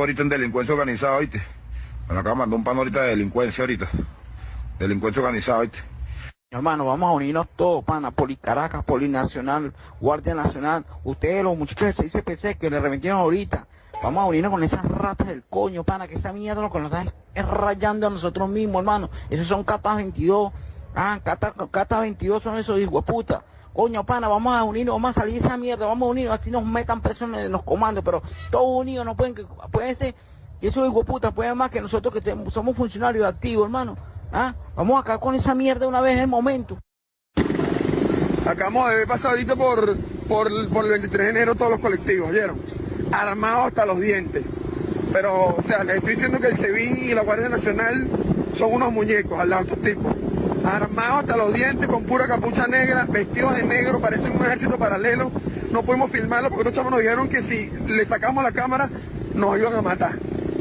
ahorita en delincuencia organizada, ¿oíste? Me de mandar un pan ahorita de delincuencia ahorita. Delincuencia organizada, ¿oíste? Hermano, vamos a unirnos todos, pana, Policaracas, Polinacional, Guardia Nacional, ustedes los muchachos de 6CPC que le reventieron ahorita, vamos a unirnos con esas ratas del coño, pana, que esa mierda lo nos está es rayando a nosotros mismos, hermano, esos son catas 22, ah, catas 22 son esos hijos puta, coño, pana, vamos a unirnos, vamos a salir de esa mierda, vamos a unirnos, así nos metan presos en los comandos, pero todos unidos no pueden, pueden ser, y esos hijos puta pueden más que nosotros que somos funcionarios activos, hermano. ¿Ah? Vamos acá con esa mierda una vez en el momento. Acabamos de pasar ahorita por, por, el 23 de enero todos los colectivos, ¿oyeron? Armados hasta los dientes. Pero, o sea, les estoy diciendo que el SEBIN y la Guardia Nacional son unos muñecos al lado de estos tipos. Armados hasta los dientes, con pura capucha negra, vestidos de negro, parecen un ejército paralelo. No podemos filmarlo porque estos chavos nos dijeron que si le sacamos la cámara nos iban a matar.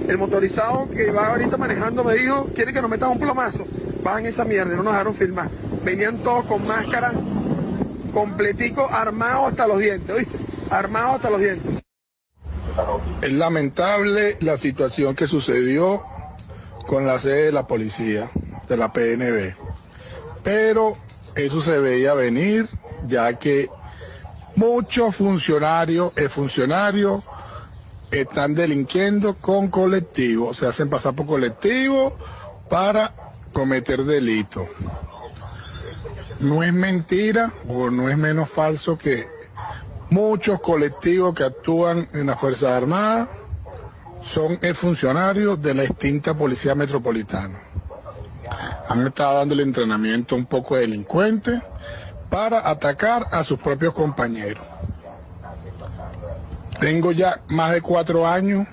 El motorizado que va ahorita manejando me dijo, quiere que nos metan un plomazo. Bajan esa mierda, no nos dejaron filmar. Venían todos con máscara, completico, armados hasta los dientes, ¿oíste? Armados hasta los dientes. Es lamentable la situación que sucedió con la sede de la policía, de la PNB. Pero eso se veía venir, ya que muchos funcionarios, el funcionario están delinquiendo con colectivos, se hacen pasar por colectivos para cometer delitos. No es mentira o no es menos falso que muchos colectivos que actúan en las Fuerzas Armadas son funcionarios de la extinta Policía Metropolitana. Han estado dando el entrenamiento un poco de delincuentes para atacar a sus propios compañeros. Tengo ya más de cuatro años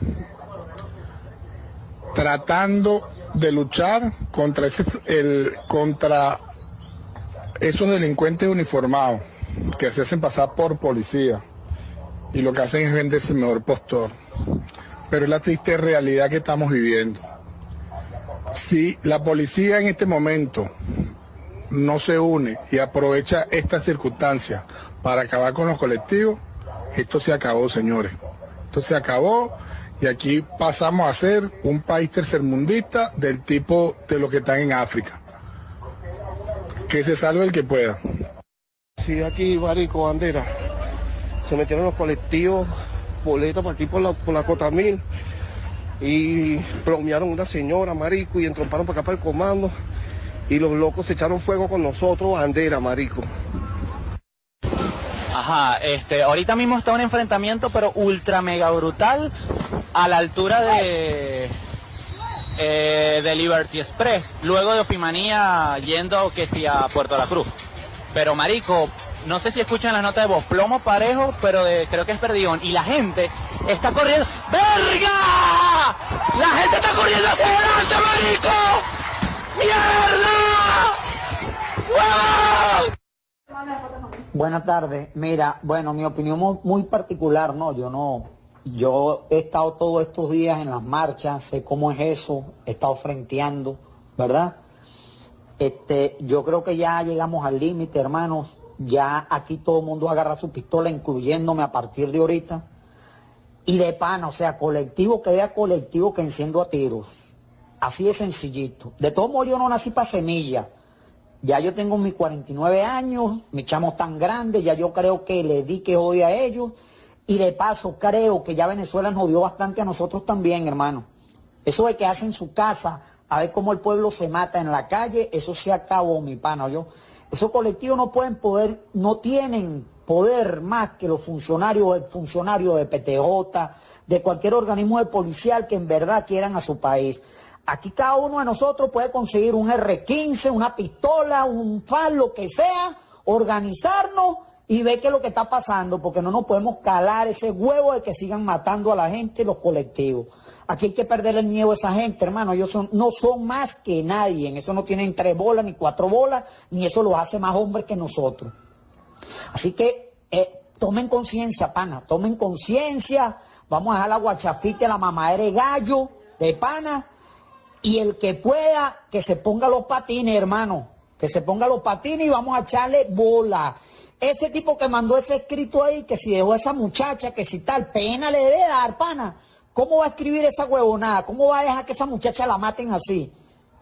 tratando de luchar contra, ese, el, contra esos delincuentes uniformados que se hacen pasar por policía y lo que hacen es venderse el mejor postor. Pero es la triste realidad que estamos viviendo. Si la policía en este momento no se une y aprovecha esta circunstancia para acabar con los colectivos, esto se acabó, señores. Esto se acabó y aquí pasamos a ser un país tercermundista del tipo de lo que están en África. Que se salve el que pueda. Sí, aquí, Marico, bandera. Se metieron los colectivos, boletos para aquí por la, por la Cota Mil. Y plomearon una señora, Marico, y entromparon para acá para el comando. Y los locos se echaron fuego con nosotros, bandera, Marico. Ajá, este, ahorita mismo está un enfrentamiento, pero ultra mega brutal, a la altura de, eh, de Liberty Express, luego de Opimanía yendo que sí a Puerto La Cruz. Pero marico, no sé si escuchan la nota de voz, plomo parejo, pero creo que es perdión. Y la gente está corriendo. ¡Verga! ¡La gente está corriendo hacia adelante, marico! ¡Mierda! Buenas tardes. Mira, bueno, mi opinión muy particular, ¿no? Yo no, yo he estado todos estos días en las marchas, sé cómo es eso, he estado frenteando, ¿verdad? Este, yo creo que ya llegamos al límite, hermanos. Ya aquí todo el mundo agarra su pistola, incluyéndome a partir de ahorita. Y de pana, o sea, colectivo que vea colectivo que enciendo a tiros. Así de sencillito. De todos modos, yo no nací para semilla. Ya yo tengo mis 49 años, mi chamo tan grande, ya yo creo que le di que hoy a ellos. Y de paso creo que ya Venezuela nos dio bastante a nosotros también, hermano. Eso de que hacen su casa, a ver cómo el pueblo se mata en la calle, eso se acabó, mi pana, yo. Esos colectivos no pueden poder, no tienen poder más que los funcionarios, el funcionario de PTJ, de cualquier organismo de policial que en verdad quieran a su país. Aquí cada uno de nosotros puede conseguir un R15, una pistola, un FAL, lo que sea, organizarnos y ver qué es lo que está pasando, porque no nos podemos calar ese huevo de que sigan matando a la gente los colectivos. Aquí hay que perder el miedo a esa gente, hermano. Ellos no son más que nadie. Eso no tienen tres bolas ni cuatro bolas, ni eso los hace más hombres que nosotros. Así que eh, tomen conciencia, pana. Tomen conciencia. Vamos a dejar la guachafita, la mamadera de gallo, de pana y el que pueda, que se ponga los patines, hermano. Que se ponga los patines y vamos a echarle bola. Ese tipo que mandó ese escrito ahí, que si dejó a esa muchacha, que si tal, pena le debe dar, pana. ¿Cómo va a escribir esa huevonada? ¿Cómo va a dejar que esa muchacha la maten así?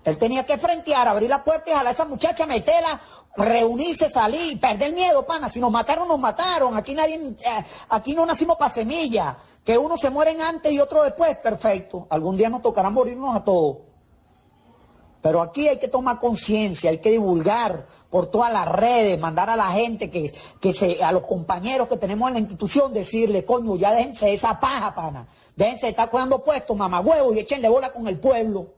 Él tenía que frentear, abrir la puerta y jalar a esa muchacha, meterla, reunirse, salir, perder miedo, pana. Si nos mataron, nos mataron. Aquí nadie, eh, aquí no nacimos para semilla. Que uno se mueren antes y otro después, perfecto. Algún día nos tocará morirnos a todos. Pero aquí hay que tomar conciencia, hay que divulgar por todas las redes, mandar a la gente que, que se, a los compañeros que tenemos en la institución, decirle, coño, ya déjense esa paja, pana. Déjense de estar cuidando puestos, mamagüevo, y échenle bola con el pueblo.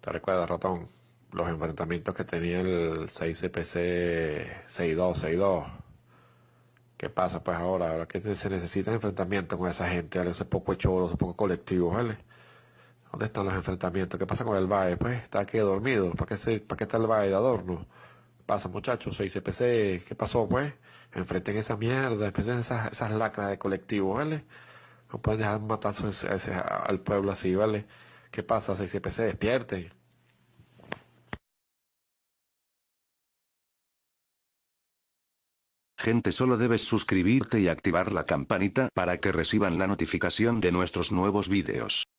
¿Te recuerdas, ratón? Los enfrentamientos que tenía el 6CPC 62, 62. ¿Qué pasa pues ahora? Ahora que se necesita enfrentamiento con esa gente, ¿vale? ese poco hecho, ese poco colectivo, ¿vale? ¿Dónde están los enfrentamientos? ¿Qué pasa con el BAE? Pues está aquí dormido. ¿Para qué, se, ¿Para qué está el BAE de adorno? Pasa muchachos, 6CPC, ¿qué pasó pues? Enfrenten esa mierda, enfrenten esas, lacras de colectivo, ¿vale? No pueden dejar matar al pueblo así, ¿vale? ¿Qué pasa, 6CPC? Despierten. Gente solo debes suscribirte y activar la campanita para que reciban la notificación de nuestros nuevos vídeos.